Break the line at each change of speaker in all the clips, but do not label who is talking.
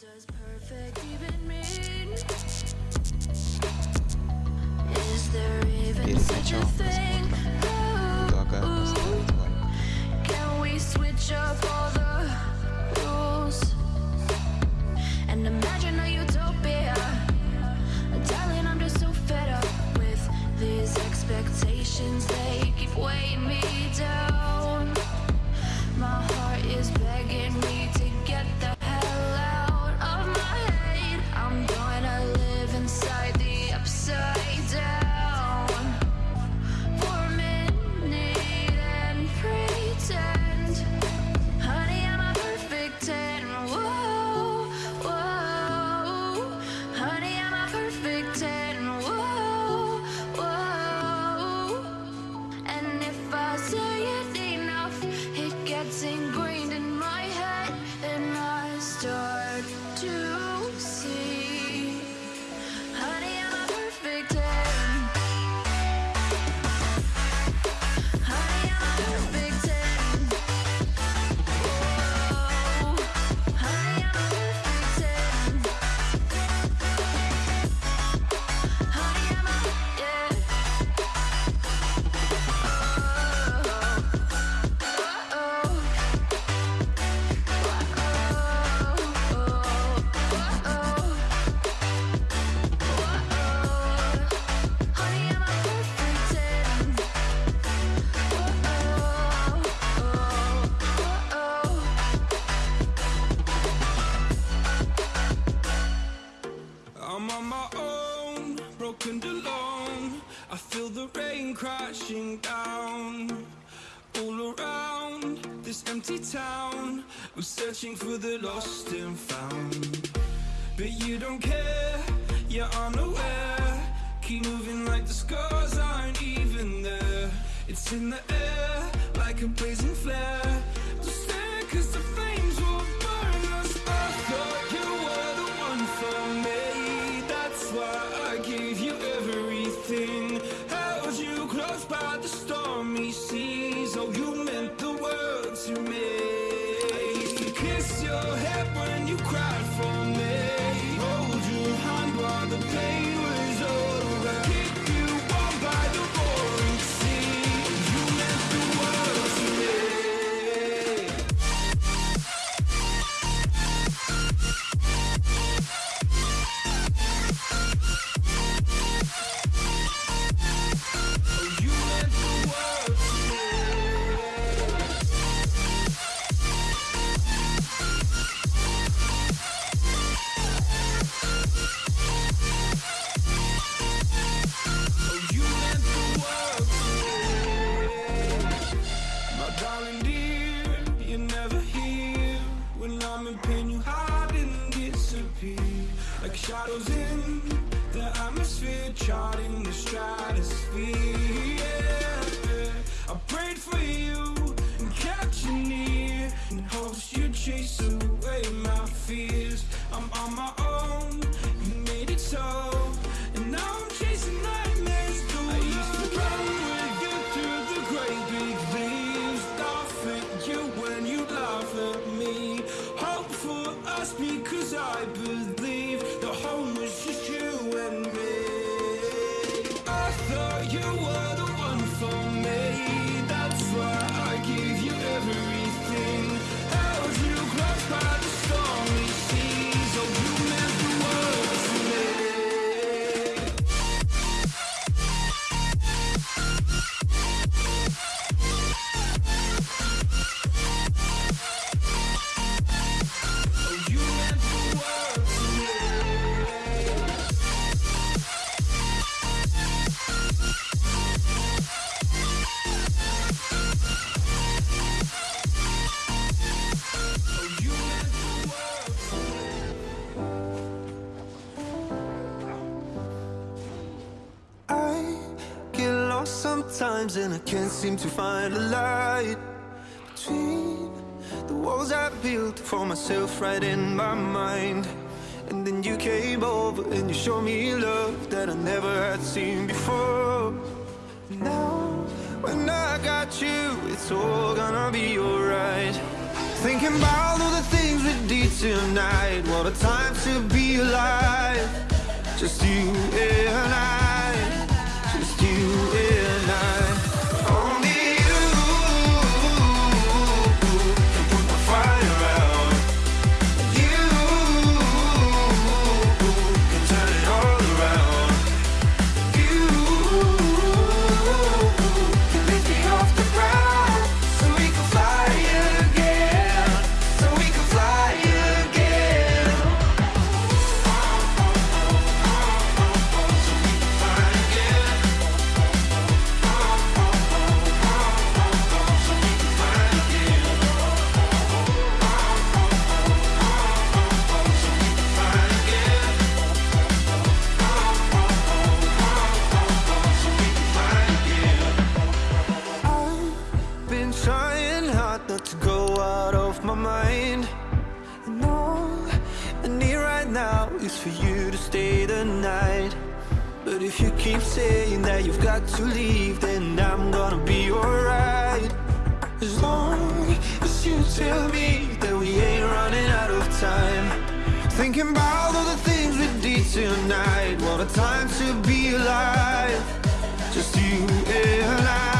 does perfect even mean? Is there even such a thing? Can we switch up all the rules? And imagine a utopia I'm just so fed up with these expectations
searching for the lost and found. But you don't care, you're unaware. Keep moving like the scars aren't even there. It's in the air, like a blazing flare. times and I
can't seem to find a light Between the walls I built for myself right in my mind. And then you came over and you showed me love that I never had seen before. And Now, when I got you, it's all gonna be alright. Thinking about all the things we did tonight What a time to be alive. Just you and I. for you to stay the night. But if you keep saying that you've got to leave, then I'm gonna be alright. As long as you tell me that we ain't running out of time. Thinking about all the things we did tonight. What a time to be alive. Just you and I.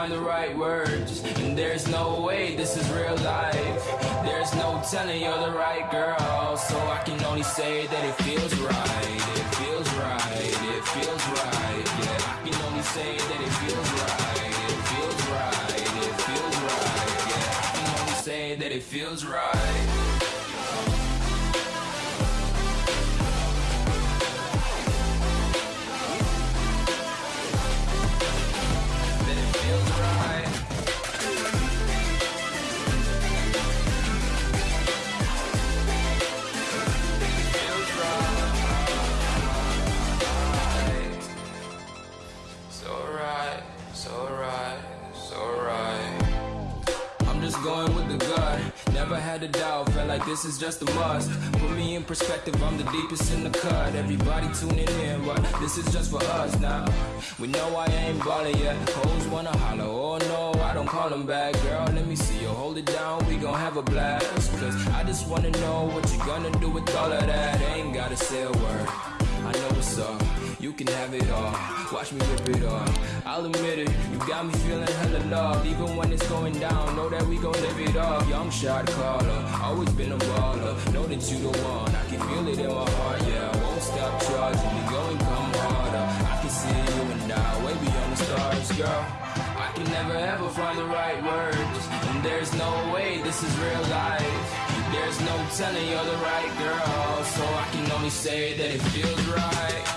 find
the right words. And there's no way this is real life. There's no telling you're the right girl. So I can only say that it feels right. It feels right. It feels right. Yeah, I can only say that it feels right. It feels right. It feels right. Yeah, I can only say that it feels right. Perspective, I'm the deepest in the cut. Everybody tuning in, but this is just for us now. We know I ain't ballin' yet. Hoes wanna holler, oh no, I don't call them back. Girl, let me see you hold it down, we gon' have a blast. Cause I just wanna know what you gonna do with all of that. Ain't gotta say a word. I know what's up. You can have it all. Watch me rip it off. I'll admit it. You got me feeling hella loved. Even when it's going down, know that we gon' live it up. Young shot caller. Always been a baller. Know that you the one. I can feel it in my heart. Yeah, I won't stop charging. You go and come harder. I can see you and I way beyond the stars, girl. I can never ever find the right words. And there's no way this is real life. There's no telling you're the right girl. So I can only say that it feels right.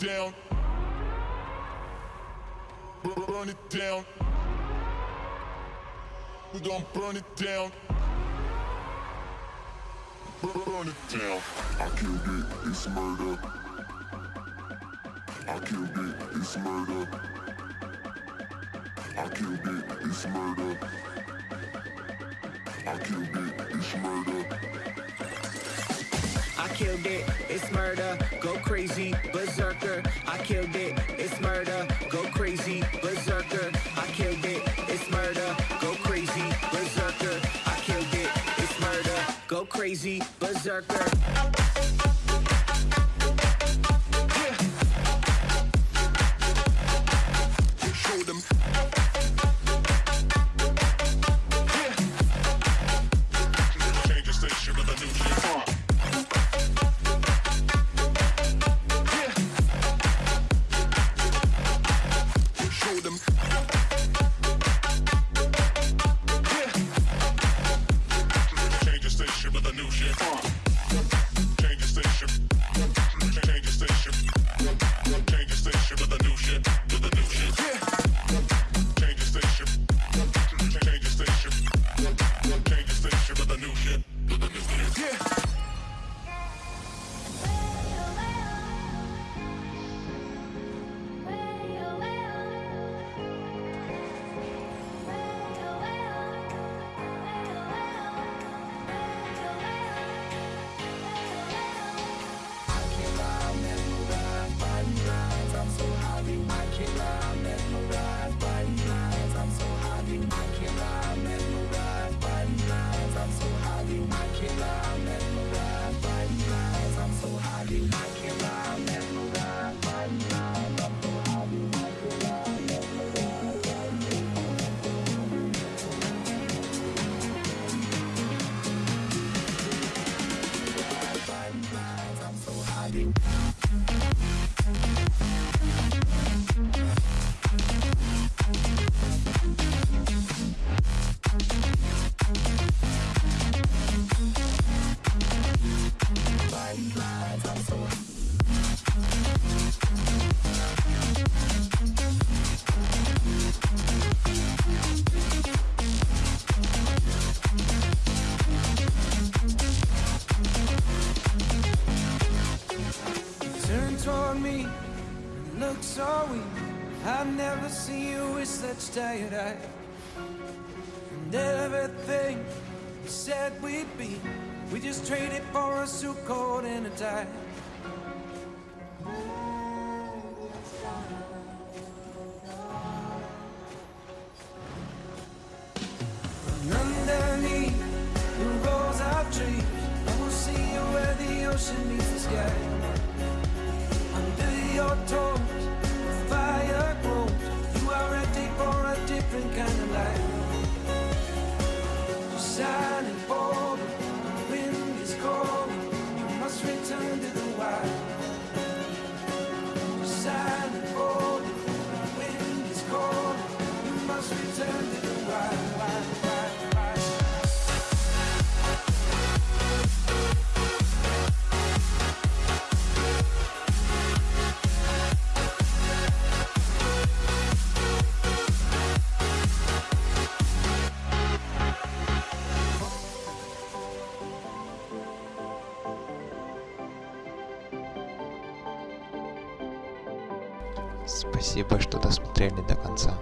Down. Bur- Burn it down. We gon' burn it down. Bur- Burn it down. I killed it. It's murder. I killed it. It's murder. I killed it. It's murder. I killed it. It's murder.
I killed it, it's murder, go crazy, berserker.
Show
me look so weak. I've never seen you with such tired eyes. And everything we said we'd be, we just traded for a suit coat and a tie.
Спасибо, что досмотрели до конца.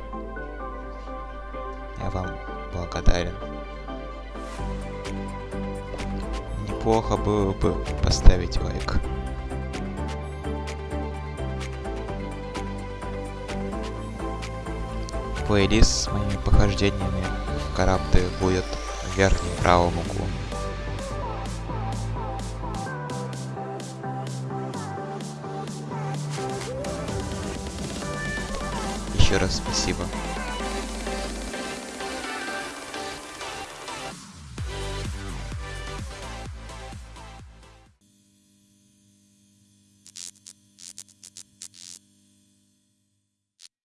Я вам благодарен. Неплохо было бы поставить лайк. Плейлист с моими похождениями в Карабды будет в верхнем правом углу. Еще раз спасибо.